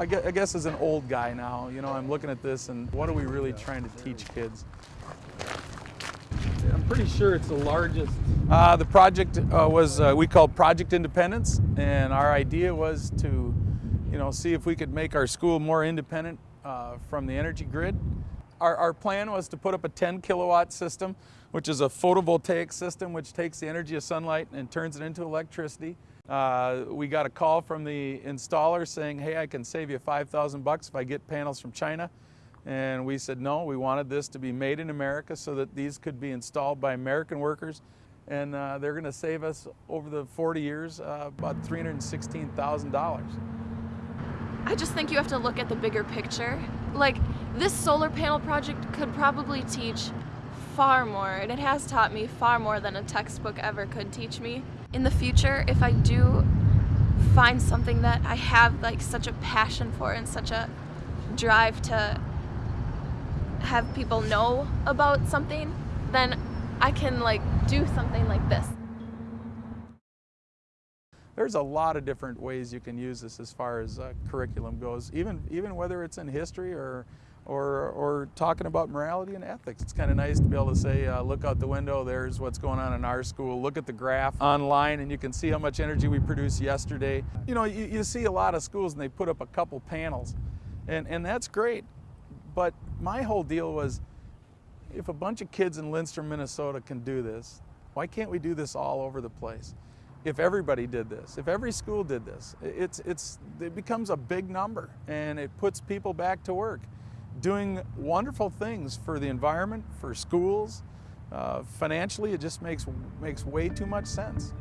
I gue- I guess as an old guy now, you know, I'm looking at this and what are we really trying to teach kids? I'm pretty sure it's the largest. Uh, the project uh, was uh, we called Project Independence, and our idea was to, you know, see if we could make our school more independent uh, from the energy grid. Our, our plan was to put up a 10 kilowatt system, which is a photovoltaic system which takes the energy of sunlight and turns it into electricity. Uh, we got a call from the installer saying, "Hey, I can save you 5,000 bucks if I get panels from China." And we said no, we wanted this to be made in America so that these could be installed by American workers. And uh, they're going to save us over the 40 years uh, about $316,000. I just think you have to look at the bigger picture. Like, this solar panel project could probably teach far more, and it has taught me far more than a textbook ever could teach me. In the future, if I do find something that I have like such a passion for and such a drive to have people know about something, then I can like do something like this. There's a lot of different ways you can use this as far as uh, curriculum goes, even, even whether it's in history or, or, or talking about morality and ethics. It's kind of nice to be able to say, uh, look out the window, there's what's going on in our school. Look at the graph online and you can see how much energy we produced yesterday. You know, you, you see a lot of schools and they put up a couple panels and, and that's great. But my whole deal was, if a bunch of kids in Lindstrom, Minnesota can do this, why can't we do this all over the place? If everybody did this, if every school did this, it's, it's, it becomes a big number and it puts people back to work doing wonderful things for the environment, for schools. Uh, financially, it just makes, makes way too much sense.